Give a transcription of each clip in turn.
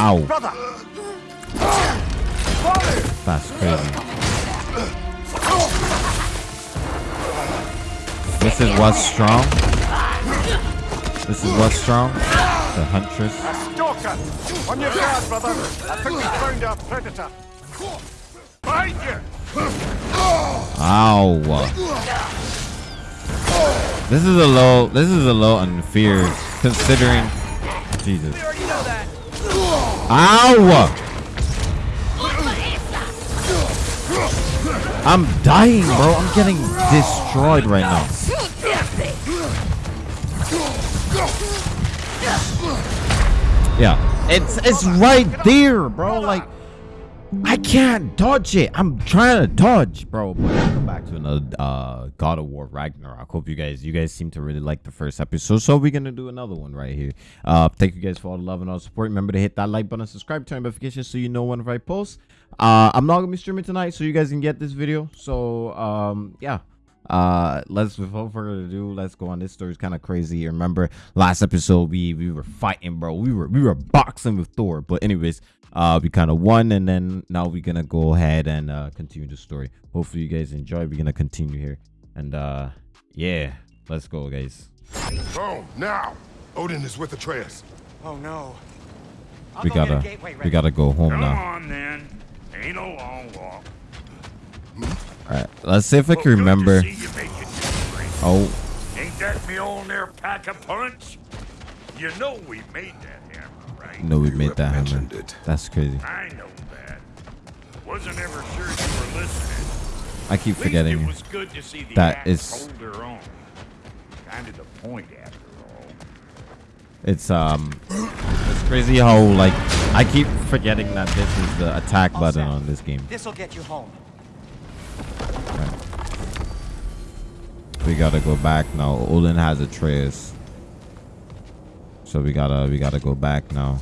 Ow. Brother! That's crazy. This is what's strong. This is what's strong. The huntress. A Stalker! On your guard, brother! I think we found our predator. Behind you! Ow. This is a low. This is a low unfair considering. Jesus. Ow. I'm dying, bro. I'm getting destroyed right now. Yeah, it's it's right there, bro. Like I can't dodge it. I'm trying to dodge, bro. But welcome back to another uh, God of War Ragnarok. Hope you guys you guys seem to really like the first episode. So we're gonna do another one right here. Uh, thank you guys for all the love and all the support. Remember to hit that like button, subscribe, turn notifications so you know whenever I post. Uh, I'm not gonna be streaming tonight, so you guys can get this video. So um, yeah uh let's without further ado let's go on this story's kind of crazy remember last episode we we were fighting bro we were we were boxing with thor but anyways uh we kind of won and then now we're gonna go ahead and uh continue the story hopefully you guys enjoy we're gonna continue here and uh yeah let's go guys Boom, now! Odin is with Atreus. Oh no. I'll we go gotta gateway we gotta go home Come now on then. Ain't a long walk. all right let's see if i can good remember see you make it to Greece. oh Ain't that me old there pack a punch? You know we made that hammer, right? No we You made that hammer mentioned it. that's crazy I know that. Wasn't ever sure you were listening. i keep forgetting it was good to see the That axe is- hold her own. Kind of the point after all. It's um, it's crazy how like I keep forgetting that this is the attack All button set. on this game. This'll get you home. We gotta go back now. Odin has Atreus, so we gotta we gotta go back now.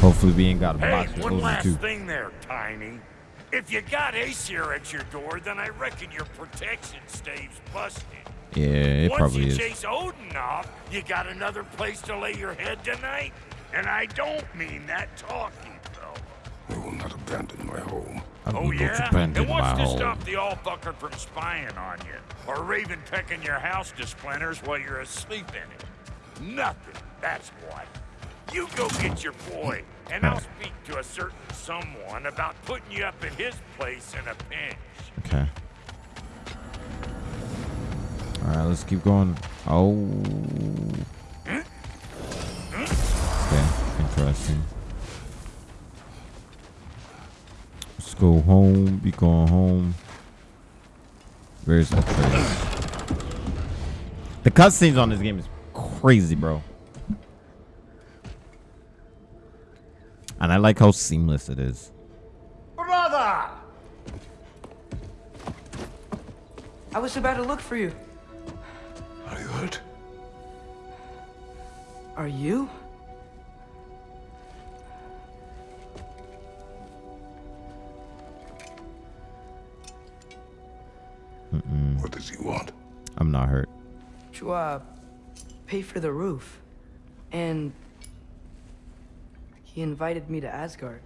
Hopefully we ain't got a Hey, box with one last too. thing there, Tiny. If you got Aesir at your door, then I reckon your protection stave's busted. Yeah, it Once probably you chase Odin off, you got another place to lay your head tonight? And I don't mean that talking, though. I will not abandon my home. I Oh, yeah? And what's to home. stop the all-fucker from spying on you? Or Raven pecking your house to splinters while you're asleep in it? Nothing, that's what. You go get your boy, and I'll speak to a certain someone about putting you up in his place in a pinch. Okay. All right, let's keep going. Oh. Okay, interesting. Let's go home. Be going home. Where's that trace? The cutscenes on this game is crazy, bro. And I like how seamless it is. Brother! I was about to look for you. Are you hurt? Are you? What does he want? I'm not hurt. To, uh, pay for the roof. And... He invited me to Asgard.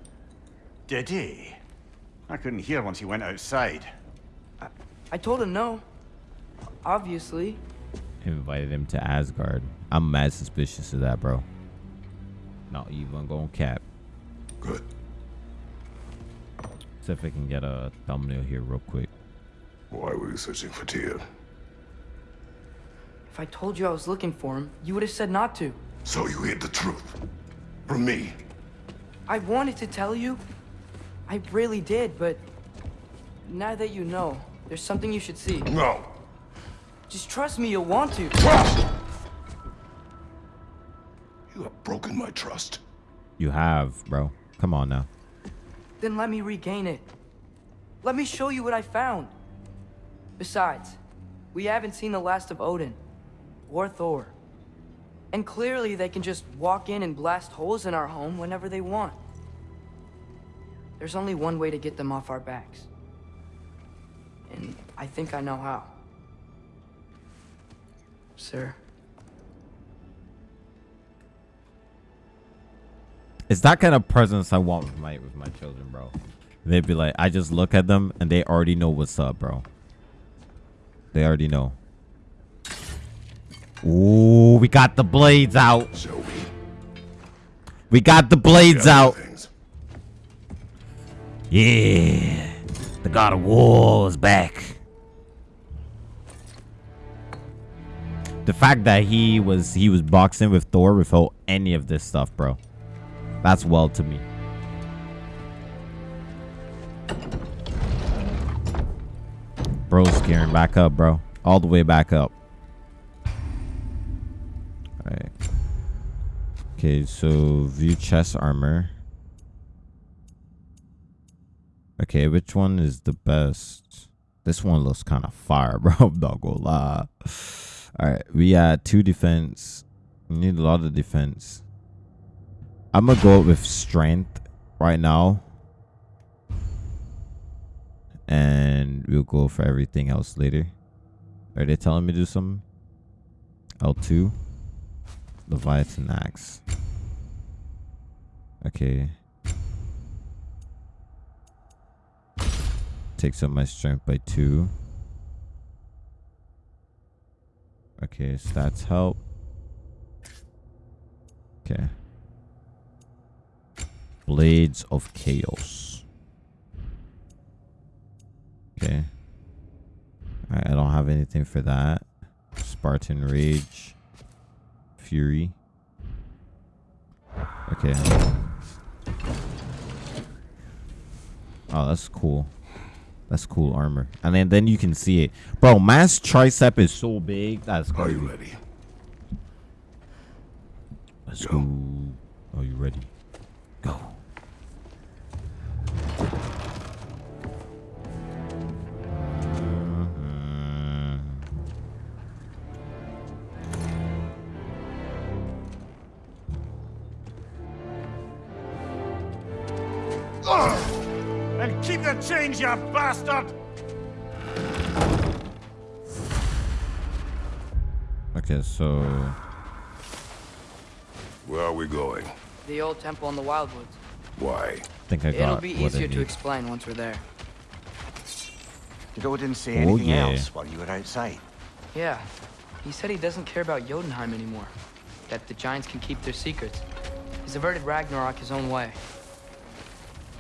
Did he? I couldn't hear once he went outside. I told him no. Obviously. invited him to Asgard. I'm mad suspicious of that, bro. Not even going cap. Good. See if I can get a thumbnail here real quick. Why were you searching for Tyr? If I told you I was looking for him, you would have said not to. So you hid the truth. From me. I wanted to tell you. I really did, but... Now that you know, there's something you should see. No. Just trust me, you'll want to. Trust! You have broken my trust. You have, bro. Come on now. Then let me regain it. Let me show you what I found. Besides, we haven't seen the last of Odin. Or Thor. And clearly they can just walk in and blast holes in our home whenever they want. There's only one way to get them off our backs. And I think I know how. Sir. It's that kind of presence I want with my with my children, bro. They'd be like, I just look at them and they already know what's up, bro. They already know. Ooh, we got the blades out. We got the blades out. Yeah. The God of War is back. The fact that he was he was boxing with Thor without any of this stuff, bro. That's well to me. Bro's gearing back up, bro. All the way back up. Okay, so view chest armor. Okay, which one is the best? This one looks kind of fire, bro. I'm not gonna lie. Alright, we had two defense. We need a lot of defense. I'm gonna go with strength right now. And we'll go for everything else later. Are they telling me to do something? L2. Leviathan Axe. Okay. Takes up my strength by two. Okay, stats help. Okay. Blades of Chaos. Okay. I don't have anything for that. Spartan Rage. Fury. Okay. Oh, that's cool. That's cool armor. And then, then you can see it. Bro, mass tricep is so big. That's Are you ready? Let's Go. go. Are you ready? Go. You bastard! Okay, so Where are we going? The old temple in the Wildwoods. Why? I think I got It'll be easier to explain once we're there. Did Odin say Oh, anything yeah. else while you were outside? Yeah, he said he doesn't care about Jotunheim anymore. That the giants can keep their secrets. He's averted Ragnarok his own way.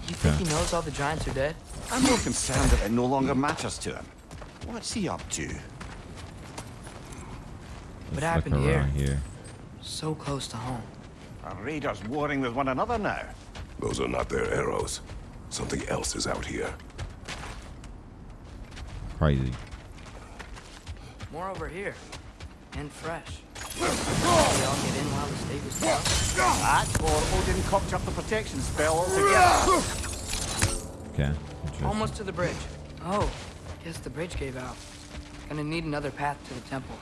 You think Okay. he knows all the giants are dead? I'm more concerned that it no longer matters to him. What's he up to? What Let's look happened here? around here. So close to home. Are raiders warring with one another now? Those are not their arrows. Something else is out here. Crazy. More over here. And fresh. Did they all get in while the stave was down? That, or Odin cocked up the protection spell altogether. Okay. Almost to the bridge. Oh, guess the bridge gave out. Gonna need another path to the temple.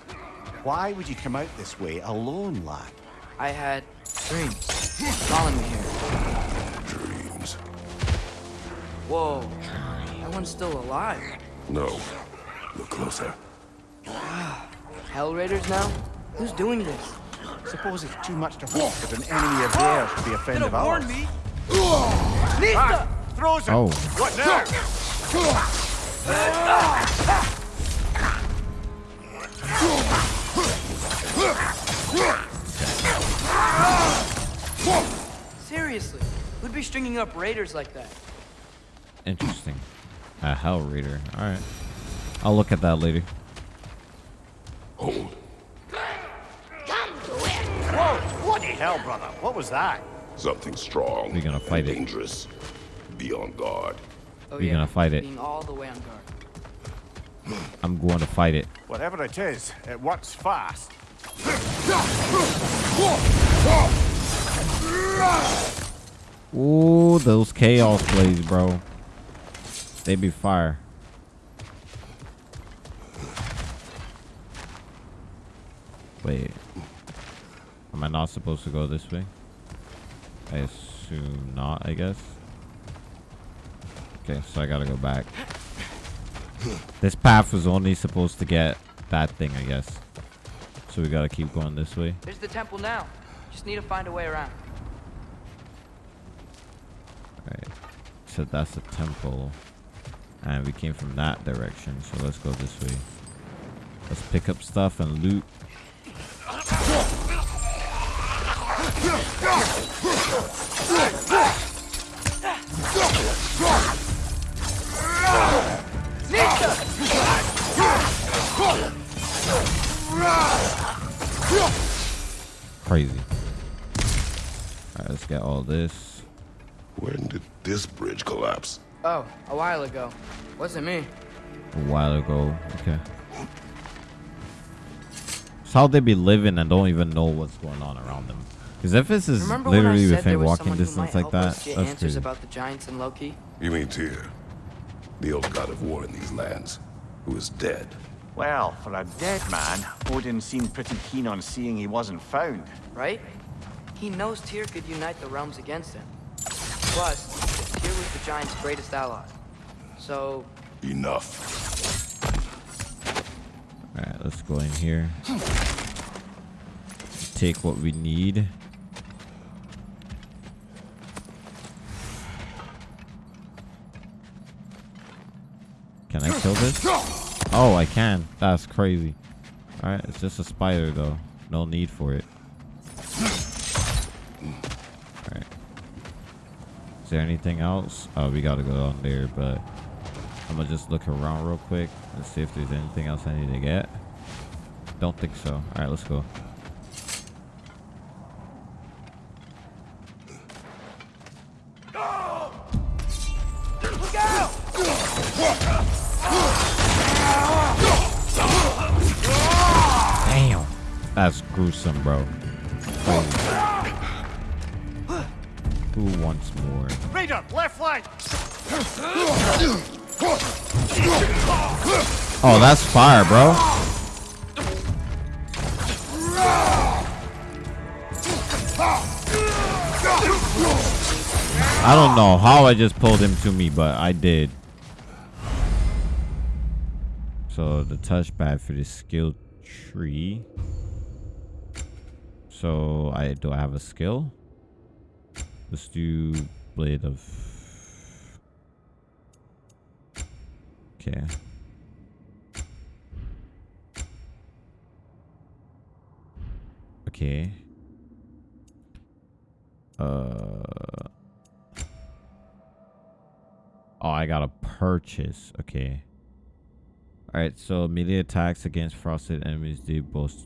Why would you come out this way alone, lad? I had dreams calling me here. Dreams. Whoa, that one's still alive. No. Look closer. Ah, Hell Raiders now? Who's doing this? Suppose it's too much to hope that an enemy of theirs should be a friend of ours. Warn me? Nista! Throws him! Oh. What now? Seriously, who'd be stringing up raiders like that? Interesting. A Hell Raider. Alright. I'll look at that later. Hold. Come to it. Whoa! Bloody hell, brother! What was that? Something strong. We're gonna and fight it. Dangerous. Be on guard. Oh We're gonna fight it. Being all the way on guard. I'm going to fight it. Whatever it is, it works fast. Ooh, those chaos plays, bro. They be fire. Wait. Am I not supposed to go this way? I assume not, I guess. Okay, so I gotta go back. This path was only supposed to get that thing, I guess. So we gotta keep going this way. There's the temple now. Just need to find a way around. so that's a temple. And we came from that direction, so let's go this way. Let's pick up stuff and loot. Crazy. Alright, let's get all this. When did this bridge collapse? Oh, a while ago. Wasn't me. a while ago. Okay. So how they be living and don't even know what's going on around them? Because if this is Remember literally within walking distance like that, us get that's answers crazy. about the giants and Loki? You mean Tyr, the old god of war in these lands, who is dead. Well, for a dead man, Odin seemed pretty keen on seeing he wasn't found. Right? He knows Tyr could unite the realms against him. Plus, Tyr was the giant's greatest ally. So, Enough. Alright, let's go in here. Take what we need. Kill this? Oh, I can. That's crazy. Alright, it's just a spider though. No need for it. Alright. Is there anything else? Oh, we gotta go down there, but I'm gonna just look around real quick and see if there's anything else I need to get. Don't think so. Alright, let's go. Gruesome, bro. Who wants more? Raider, left flank! Oh, that's fire, bro. I don't know how I just pulled him to me, but I did. So the touchpad for the skill tree. So I do I have a skill? Let's do blade of Okay. Okay. Uh. Oh, I gotta purchase. Okay. Alright, so melee attacks against frosted enemies do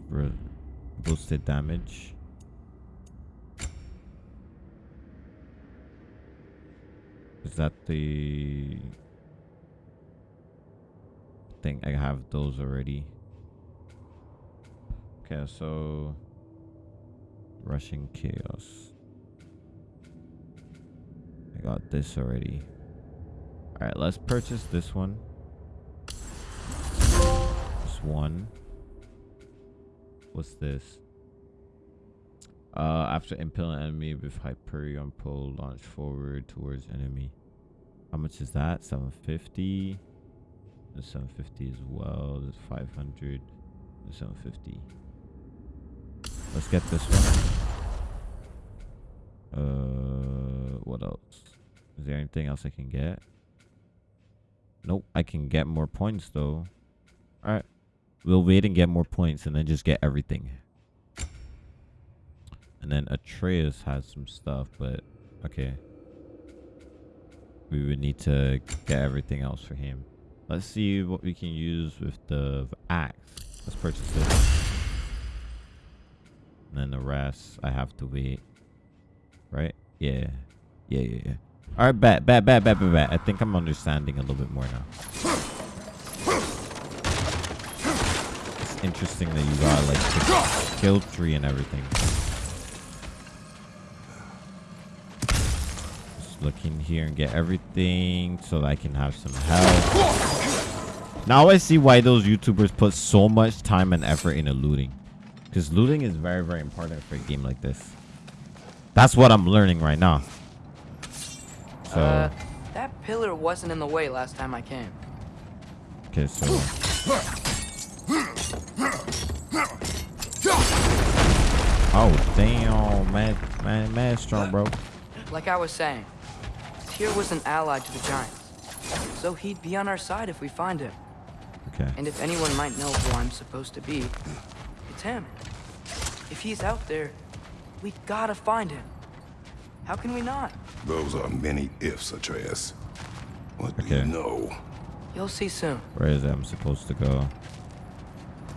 re- boosted damage. Is that the thing? I have those already. Okay, so rushing chaos. I got this already. All right, let's purchase this one. This one. What's this? Uh, after impaling enemy with Hyperion pull, launch forward towards enemy. How much is that? 750. And 750 as well. There's 500. And 750. Let's get this one. Uh, what else? Is there anything else I can get? Nope, I can get more points though. Alright. We'll wait and get more points and then just get everything. And then Atreus has some stuff, but okay. We would need to get everything else for him. Let's see what we can use with the axe. Let's purchase this. And then the rest, I have to wait. Right? Yeah. Yeah, yeah, yeah. Alright, bet, bet, bet, bet, bet, bet. I think I'm understanding a little bit more now. It's interesting that you got like the skill tree and everything. Just look in here and get everything so that I can have some help. Now I see why those YouTubers put so much time and effort into looting. Because looting is very, very important for a game like this. That's what I'm learning right now. So, uh, that pillar wasn't in the way last time I came. okay, so. Damn, man, man, man, strong, bro. Like I was saying, here was an ally to the Giants. So he'd be on our side if we find him. Okay. And if anyone might know who I'm supposed to be, it's him. If he's out there, we gotta find him. How can we not? Those are many ifs, Atreus. What do Okay. you know? You'll see soon. Where is it? I'm supposed to go.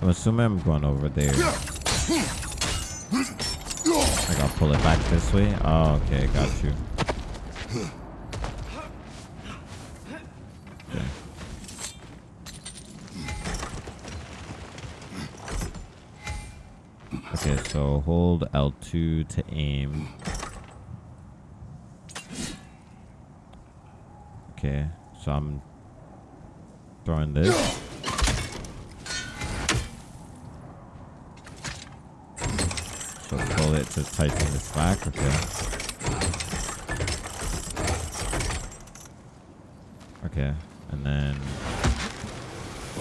I'm assuming I'm going over there. I gotta pull it back this way. Oh, okay, got you. Okay. Okay, so hold L2 to aim. Okay, so I'm throwing this. So pull it to tighten this back. Okay. Okay, and then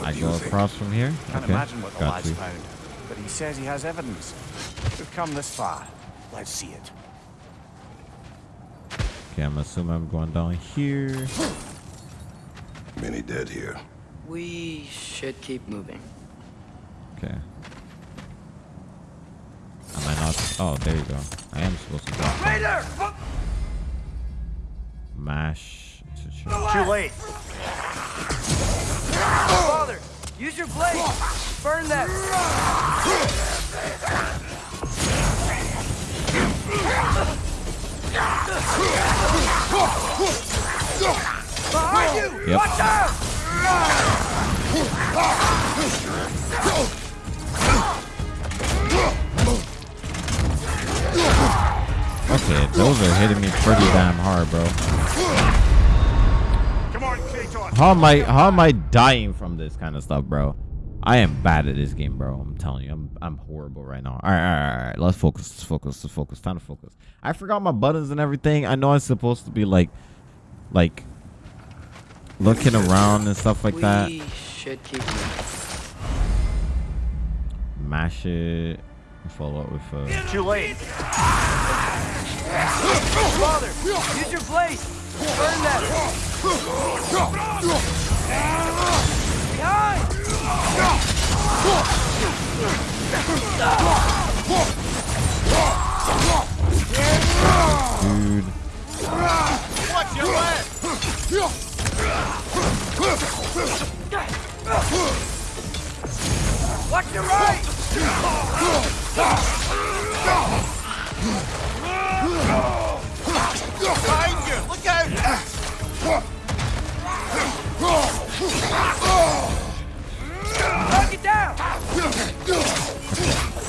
I do you go think? across from here. Can't okay, imagine what the got lad's you. found, but he says he has evidence. We've come this far. Let's see it. Okay, I'm assuming I'm going down here. Many dead here. We should keep moving. Okay. Am I not? Oh, there you go. I am supposed to drop. down. Raider! Mash to charge. Too late. Father, use your blade! Burn that! Behind you! Yep. Watch out! Okay, those are hitting me pretty damn hard, bro. Come on, Kratos. How am I? How am I dying from this kind of stuff, bro? I am bad at this game, bro. I'm telling you, I'm I'm horrible right now. All right, all right, all right. Let's focus. Let's focus. Let's focus. Time to focus. I forgot my buttons and everything. I know I'm supposed to be like, like, looking around and stuff like we that. should keep moving. Mash it. Follow up with uh. Too late. Father, use your blade! Burn that! Behind! Dude. Watch your left. Watch your right! Behind you. Look out. Knock it down!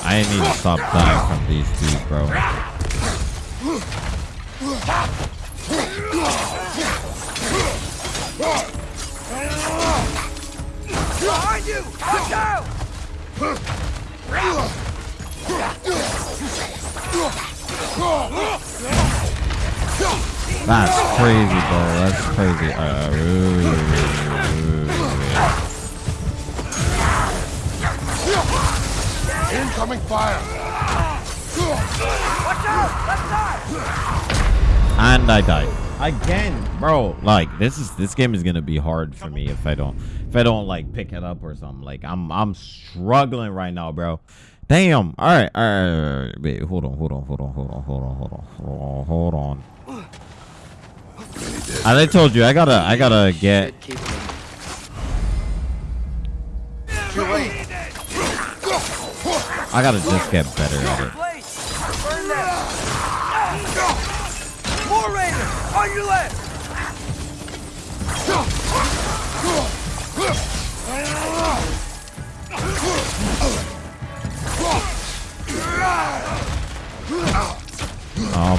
I need to stop dying from these dudes, bro. Behind you! Watch out! That's crazy, bro. That's crazy. Uh, ooh, ooh, ooh. Incoming fire! Watch out! Left side! and I died again, bro. Like this is this game is gonna be hard for me if I don't if I don't like pick it up or something. Like I'm I'm struggling right now, bro. Damn. All right. All right. All right. Wait, hold on. Hold on. Hold on. Hold on. Hold on. Hold on. Hold on. Hold on. As I told you, I gotta, I gotta get. I gotta just get better at it. More Raiders on your left.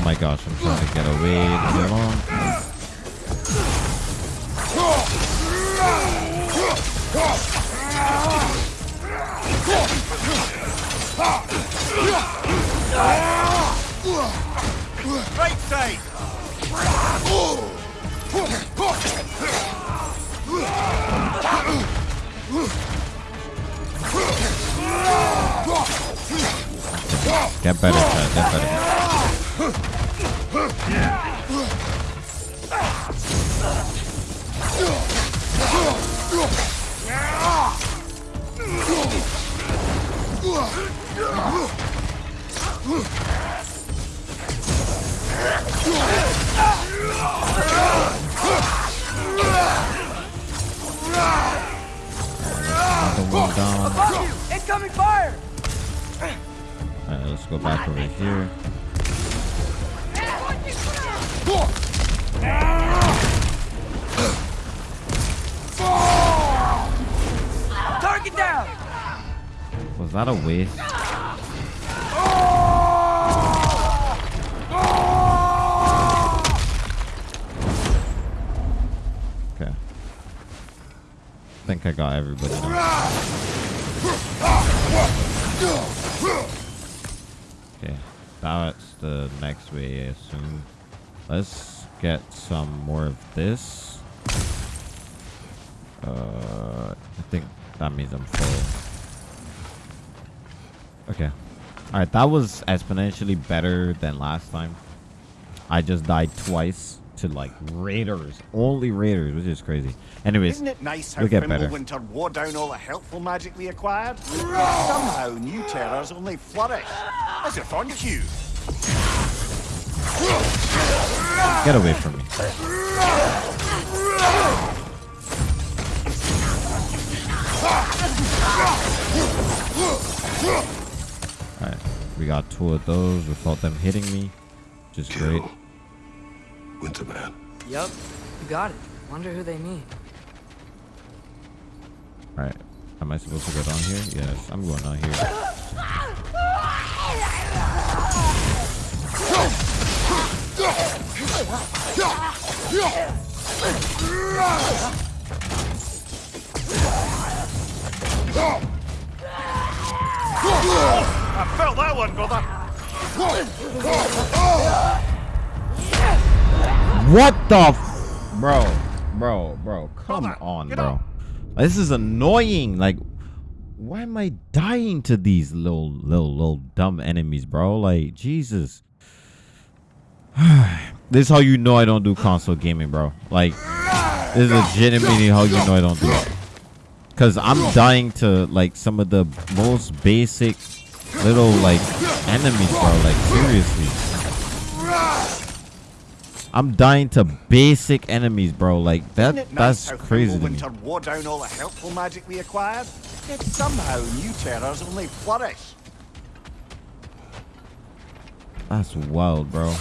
Oh my gosh, I'm trying to get away. Leave me. Right side. Get better, Chad. Get better. Incoming fire! Alright, let's go back over here. Target down! Was that a waste? I think I got everybody now. Okay, that's the next way, I assume. Let's get some more of this. Uh, I think that means I'm full. Okay. Alright, that was exponentially better than last time. I just died twice to like raiders. Only raiders, which is crazy. Anyways, Isn't it nice how we'll get better. Fimbulwinter wore down all the helpful magic we acquired? Yet somehow new terrors only flourish. As if on cue. Get away from me. Alright, we got two of those without them hitting me, which is great. Kill. Winterman. Yup, you got it. Wonder who they mean. Alright, am I supposed to go down here? Yes, I'm going down here. I felt that one, brother. What the f- Bro, bro, bro, come Brother, on, bro. up. This is annoying. Like, why am I dying to these little, little, little dumb enemies, bro? Like, Jesus. this is how you know I don't do console gaming, bro. Like, this is legitimately how you know I don't do it. Cause I'm dying to like some of the most basic little like enemies, bro. Like seriously. I'm dying to basic enemies, bro. Like that that's crazy to me. Wore down all the helpful magic we acquired? Yet somehow new terrors only flourish. That's wild, bro.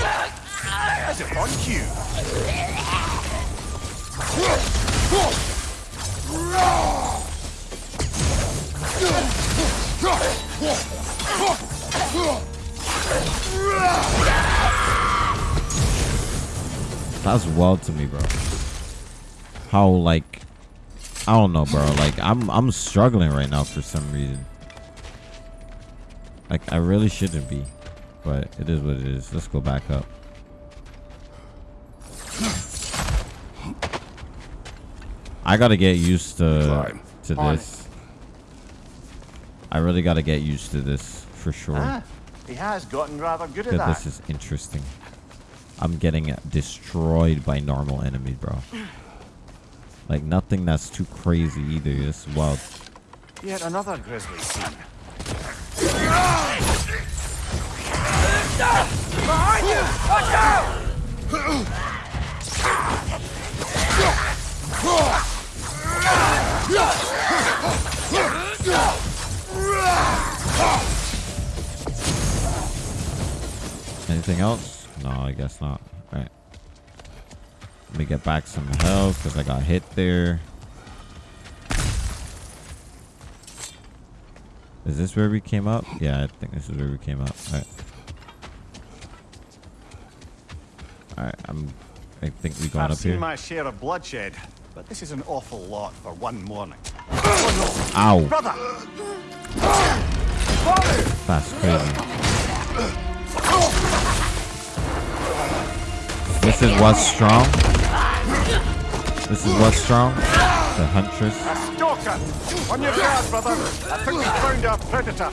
As if on cue. That's wild to me, bro. How like I don't know, bro. Like I'm I'm struggling right now for some reason. Like I really shouldn't be, but it is what it is. Let's go back up. I gotta get used to Climb. to On this. I really gotta get used to this for sure. Ah, he has gotten rather good at that. this is interesting. I'm getting destroyed by normal enemies, bro. Like nothing that's too crazy either. It's wild. Yet another grizzly scene. Behind you! Watch out! Anything else? No, I guess not. All right. Let me get back some health because I got hit there. Is this where we came up? Yeah, I think this is where we came up. All right. All right, I'm. I think we going I've up seen here. my share of bloodshed, but this is an awful lot for one morning. Oh no! Ow, Brother! that's crazy. This is what's strong. This is what's strong. The huntress. A stalker! On your guard, brother! I think we found our predator.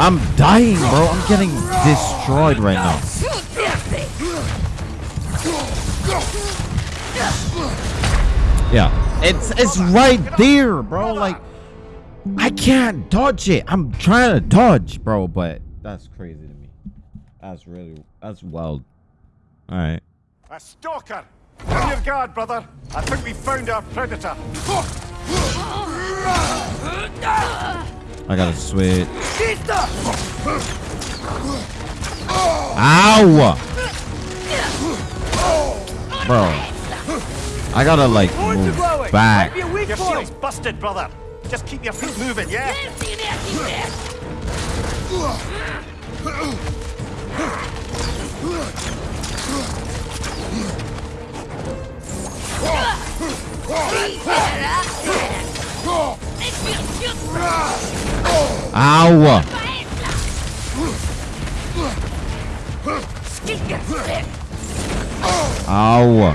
I'm dying, bro. I'm getting destroyed right now. Yeah, it's it's right there, bro. Like I can't dodge it. I'm trying to dodge, bro, but that's crazy to me. That's really that's wild. All right. A stalker! On your guard, brother. I think we found our predator. I gotta switch. Ow! Bro. I gotta like move back. A weak Your shield's busted, brother. Just keep your feet moving, yeah? Ow! Ow!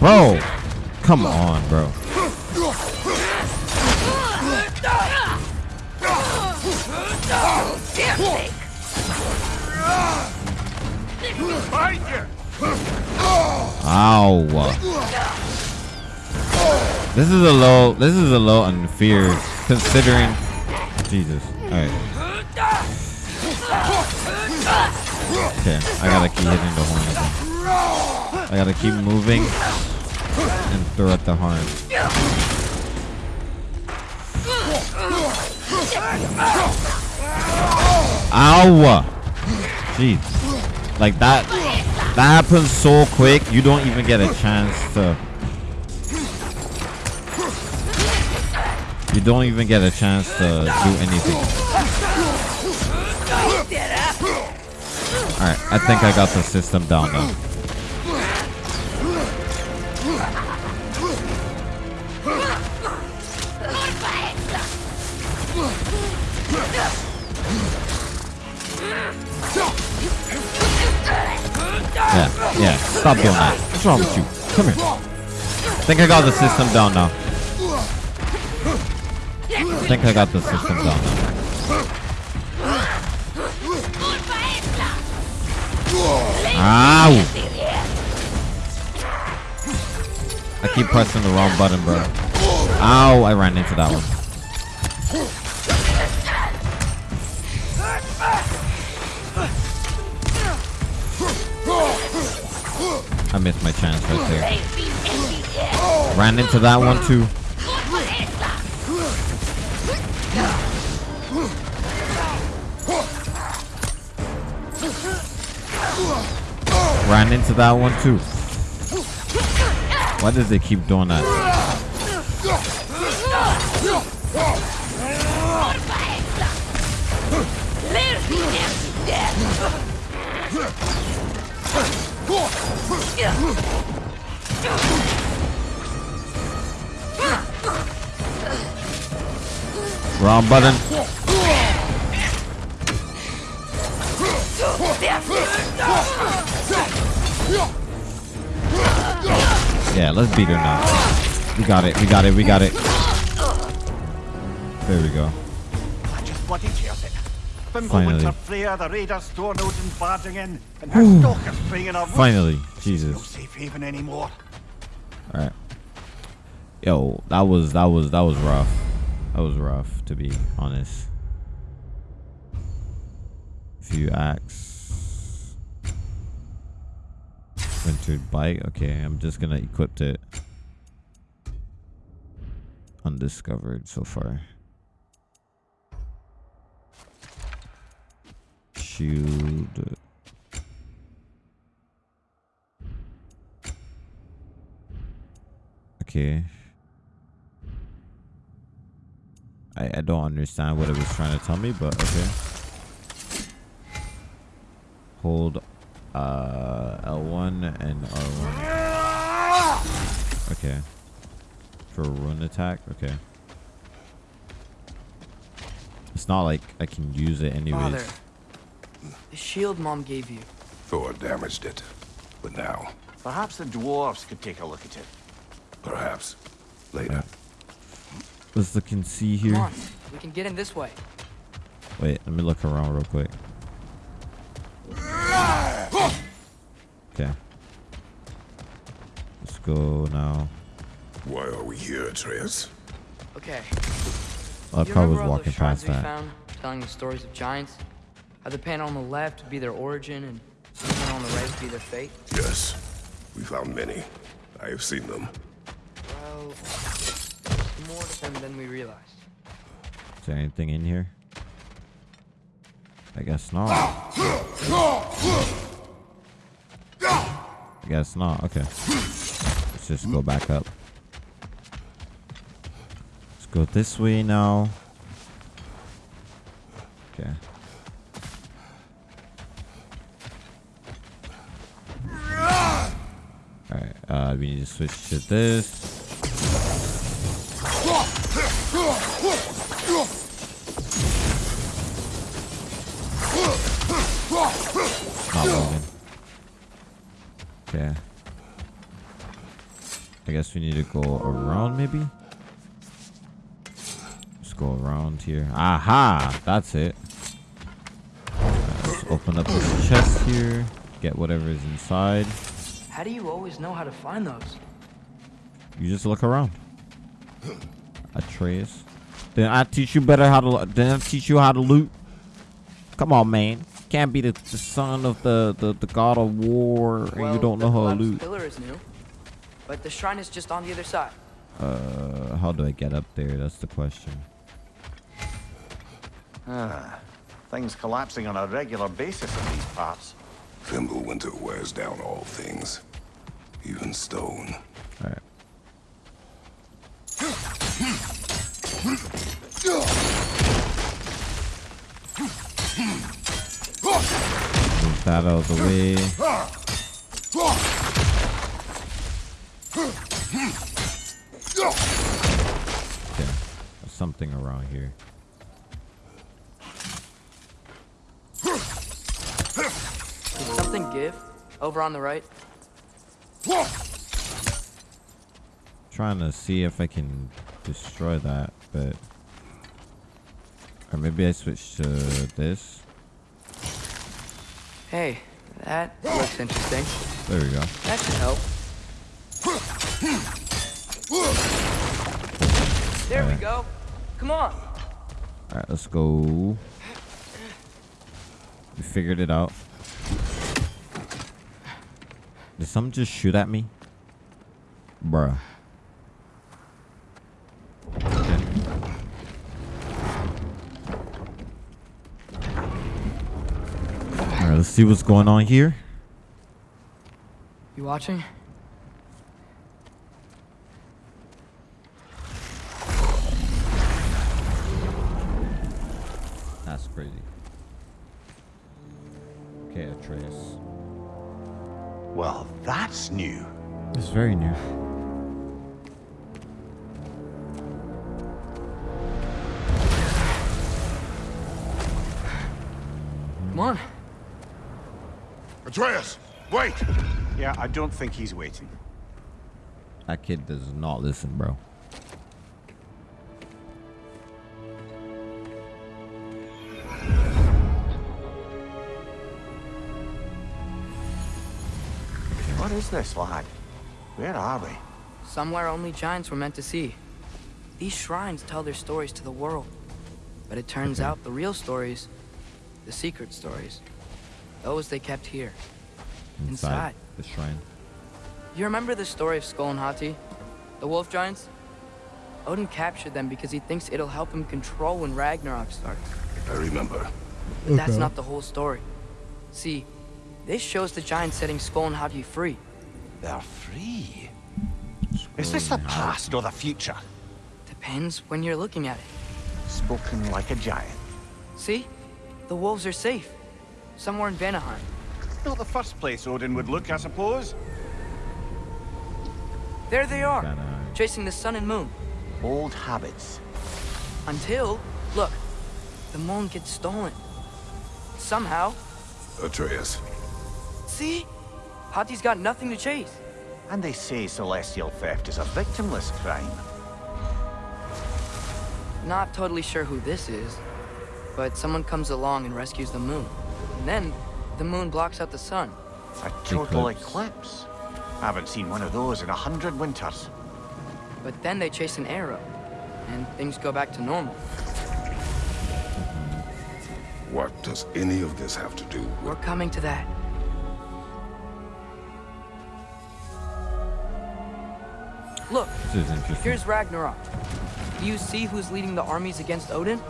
Bro! Come on, bro. You! Ow! This is a low. This is a low on fear, considering. Jesus. All right. Okay, I gotta keep hitting the horn again. I gotta keep moving and throw at the horn. Ow! Jeez. Like that. That happens so quick. You don't even get a chance to. You don't even get a chance to do anything. Alright, I think I got the system down now. Yeah. Stop doing that. What's wrong with you? Come here. I think I got the system down now. I think I got the system down now. Ow! I keep pressing the wrong button, bro. Ow, I ran into that one. Ran into that one too. Ran into that one too. Why does they keep doing that? Wrong button. Yeah, let's beat her now. We got it. We got it. We got it. There we go. I just bloody tears it. Bimble Finally. Winter Freya, the raiders, door Odin barging in, and her stalkers spraying in our woods. Finally. No Jesus. safe haven anymore. All right. Yo, that was that was that was rough. That was rough to be honest. Few acts. Wintered bike. Okay, I'm just gonna equip it. Undiscovered so far. Shield. Okay. I, I don't understand what it was trying to tell me, but okay. Hold uh L1 and R1. Okay. For a rune attack? Okay. It's not like I can use it anyways. Father, the shield Mom gave you. Thor damaged it. But now, Perhaps the dwarves could take a look at it. perhaps, later. Let's look and see Come here. on, we can get in this way. Wait, let me look around real quick. Okay. Let's go now. Why are we here, Atreus? Okay. Oh, I you probably was walking past we that. found, telling the stories of giants? How the panel on the left would be their origin, and the panel on the right would be their fate? Yes. We found many. I have seen them. Well, there's more to them than we realized. Is there anything in here? I guess not. I guess not. Okay. Let's just go back up. Let's go this way now. Okay. Alright, uh, we need to switch to this. Guess we need to go around maybe? Let's go around here. Aha! That's it. Let's open up this chest here. Get whatever is inside. How do you always know how to find those? You just look around. Atreus. Then I teach you better how to. Then I teach you how to loot. Come on, man. Can't be the, the son of the, the, the god of war and well, you don't know how to loot. pillar is new, but the shrine is just on the other side. Uh, how do I get up there? That's the question. Ah, things collapsing on a regular basis in these parts. Fimbulwinter wears down all things, even stone. All right. Move that out of the way. Okay. There's something around here. Did something give? Over on the right? Trying to see if I can destroy that, but or maybe I switch to this. Hey, that looks interesting. There we go. That should help. There we go. Come on. All right, let's go. We figured it out. Did someone just shoot at me? Bruh. Okay. Alright, let's see what's going on here. You watching? Very new. Come on. Atreus, wait! Yeah, I don't think he's waiting. That kid does not listen, bro. What is this, lad? Where are we? Somewhere only giants were meant to see. These shrines tell their stories to the world. But it turns Okay. out the real stories, the secret stories, those they kept here. Inside. the shrine. You remember the story of Sköll and Hati? The wolf giants? Odin captured them because he thinks it'll help him control when Ragnarok starts. I remember. But that's not the whole story. See, this shows the giants setting Sköll and Hati free. They're free. Is this the past or the future? Depends when you're looking at it. Spoken like a giant. See? The wolves are safe. Somewhere in Vanaheim. Not the first place Odin would look, I suppose. There they are. Vanaheim. chasing the sun and moon. Old habits. Until, look, the moon gets stolen. Somehow. Atreus. See? Hati's got nothing to chase. And they say celestial theft is a victimless crime. Not totally sure who this is, but someone comes along and rescues the moon. And then, the moon blocks out the sun. A total Eclipse. eclipse. Haven't seen one of those in a hundred winters. But then they chase an arrow, and things go back to normal. What does any of this have to do We're coming to that. Look, This is interesting. here's Ragnarok. Do you see who's leading the armies against Odin?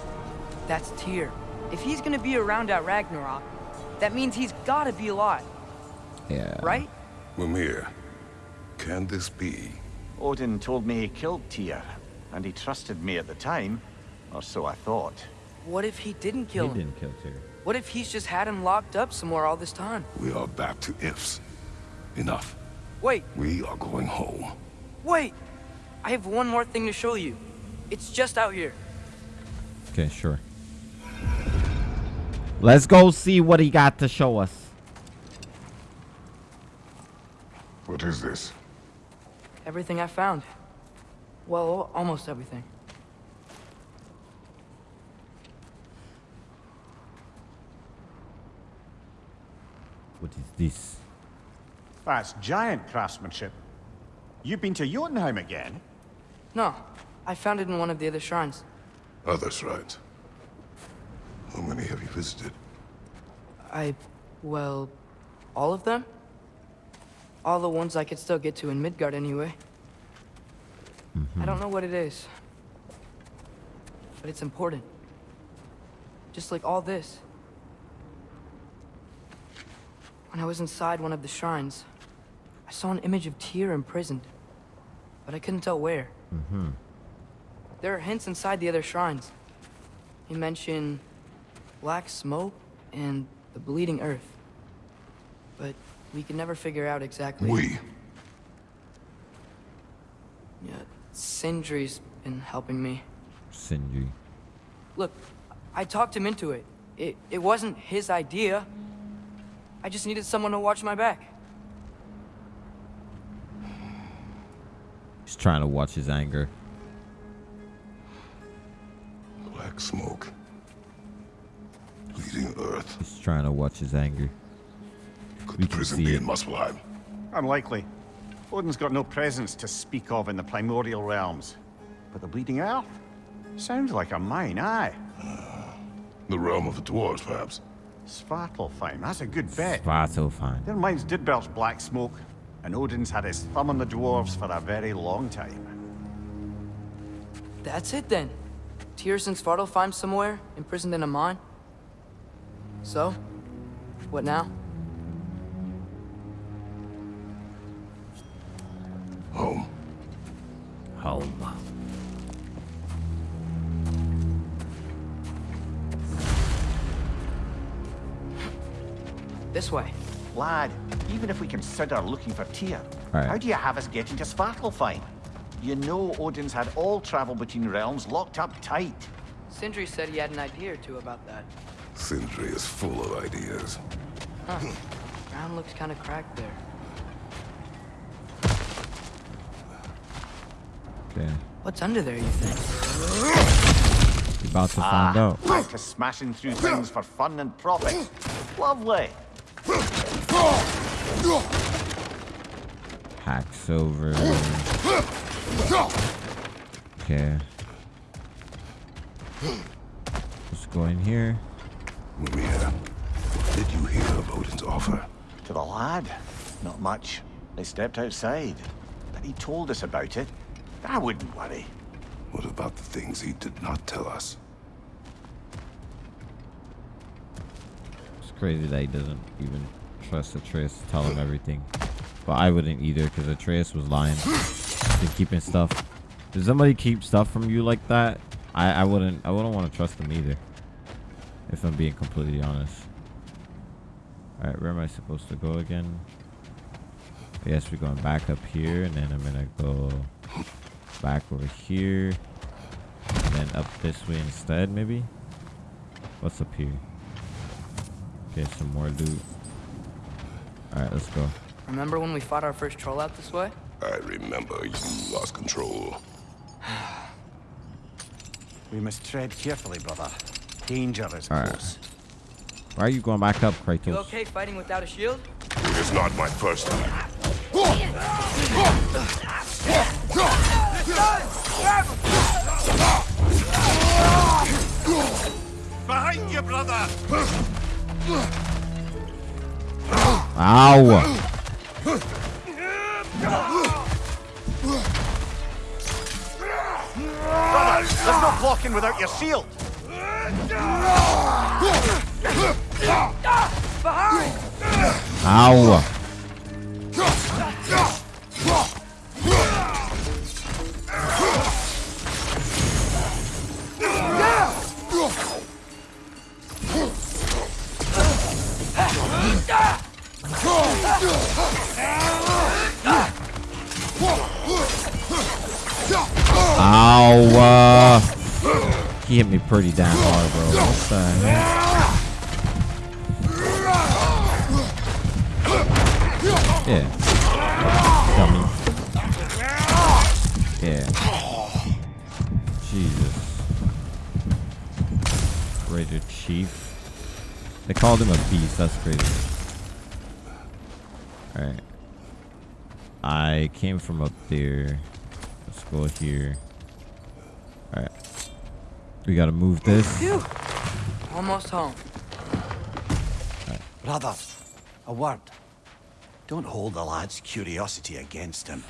That's Tyr. If he's gonna be around at Ragnarok, that means he's gotta be alive, yeah. right? Mimir, can this be? Odin told me he killed Tyr, and he trusted me at the time, or so I thought. What if he didn't He kill him? didn't kill Tyr. What if he's just had him locked up somewhere all this time? We are back to ifs. Enough. Wait, We are going home. Wait! I have one more thing to show you. It's just out here. Okay, sure. Let's go see what he got to show us. What is this? Everything I found. Well, almost everything. What is this? Ah, That's giant craftsmanship. You've been to Jotunheim again? No, I found it in one of the other shrines. Oh, other shrines. How many have you visited? I, well, all of them? All the ones I could still get to in Midgard anyway. I don't know what it is. But it's important. Just like all this. When I was inside one of the shrines, I saw an image of Tyr imprisoned. But I couldn't tell where. Mm-hmm. There are hints inside the other shrines. He mentioned black smoke and the bleeding earth. But we can never figure out exactly. We. Yeah, Sindri's been helping me. Sindri. Look, I talked him into it. It it wasn't his idea. I just needed someone to watch my back. Trying to watch his anger. Black smoke. Bleeding earth. He's trying to watch his anger. Could We the prison see be it. in Muspelheim? Unlikely. Odin's got no presence to speak of in the primordial realms. But the Bleeding Earth? Sounds like a mine, aye. Ah, the realm of the dwarves, perhaps. Svartalfheim, that's a good bet. Svartalfheim. Their mines did belch black smoke, and Odin's had his thumb on the dwarves for a very long time. That's it then. Tyr's in Svartalfheim somewhere, imprisoned in a mine. So, what now? Home. Home. This way. Lad, even if we consider looking for Tyr, Right. how do you have us getting to Svartalfheim? You know Odin's had all travel between realms locked up tight. Sindri said he had an idea or two about that. Sindri is full of ideas. Huh. Ground looks kind of cracked there. Okay. What's under there, you think? We're about to find Ah, out. back to smashing through things for fun and profit. Lovely. Hacks over. Okay. Let's go in here. Mimir, did you hear of Odin's offer? To the lad, not much. They stepped outside, but he told us about it. I wouldn't worry. What about the things he did not tell us? It's crazy that he doesn't even trust Atreus to tell him everything. But I wouldn't either because Atreus was lying. Been keeping stuff. Does somebody keep stuff from you like that? I, I wouldn't I wouldn't want to trust them either. If I'm being completely honest. Alright, where am I supposed to go again? I guess we're going back up here and then I'm gonna go back over here. And then up this way instead, maybe? What's up here? Okay, some more loot. Alright, let's go. Remember when we fought our first troll out this way? I remember you lost control. We must tread carefully, brother. Danger is All right. close. Why are you going back up, Kratos? You okay fighting without a shield? It is not my first time. Behind you, brother! Ow! Brother, there's no blocking without your shield. Ow! Ow! Uh, he hit me pretty damn hard, bro. Yeah. Dummy. Yeah. Jesus. Raider Chief. They called him a beast. That's crazy. Alright. I came from up there. Let's go here. Alright. We gotta move this. Phew. Almost home. Brother, a word. Don't hold the lad's curiosity against him.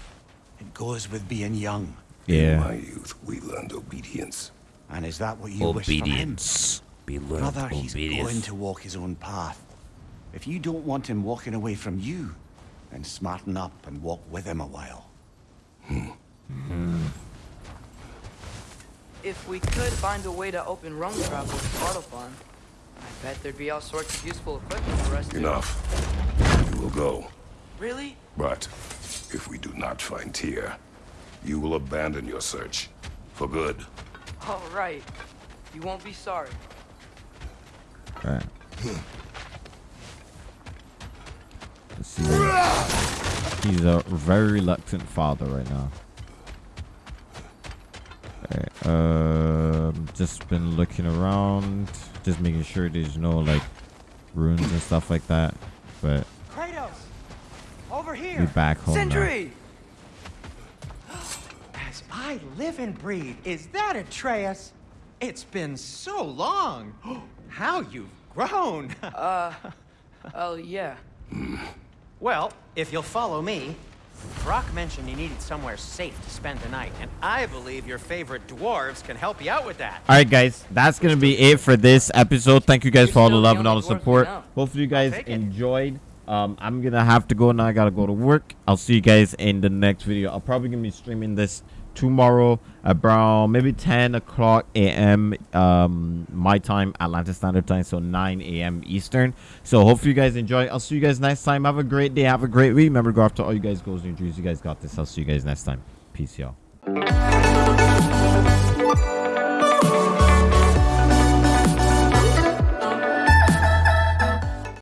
It goes with being young. In Yeah. my youth, we learned obedience. And is that what you wish for him? Obedience. Be learned Brother, he's obedience. going to walk his own path. If you don't want him walking away from you, then smarten up and walk with him a while. Hmm. If we could find a way to open roam travel with Svartalfheim, I bet there'd be all sorts of useful equipment for us to... Enough. You will go. Really? But if we do not find Tyr, you will abandon your search. For good. All right. You won't be sorry. Alright. Let's hmm. See. He's a very reluctant father right now. Alright. Um, just been looking around, just making sure there's no like ruins and stuff like that. But Kratos! Over here, we here! back home now. As I live and breathe, is that Atreus? It's been so long. How you've grown. uh, Oh, yeah. Well, if you'll follow me, Brok mentioned you needed somewhere safe to spend the night, and I believe your favorite dwarves can help you out with that. All right, guys, that's gonna be it for this episode. Thank you guys You're for all the still the love and all the support. Hopefully, you guys enjoyed. Um, I'm gonna have to go now. I gotta go to work. I'll see you guys in the next video. I'll probably gonna be streaming this tomorrow around maybe 10 o'clock a.m. Um, my time, Atlanta Standard Time, so 9 a.m. Eastern. So hopefully you guys enjoy. I'll see you guys next time. Have a great day. Have a great week. Remember, go after all you guys goals and dreams. You guys got this. I'll see you guys next time. Peace, y'all.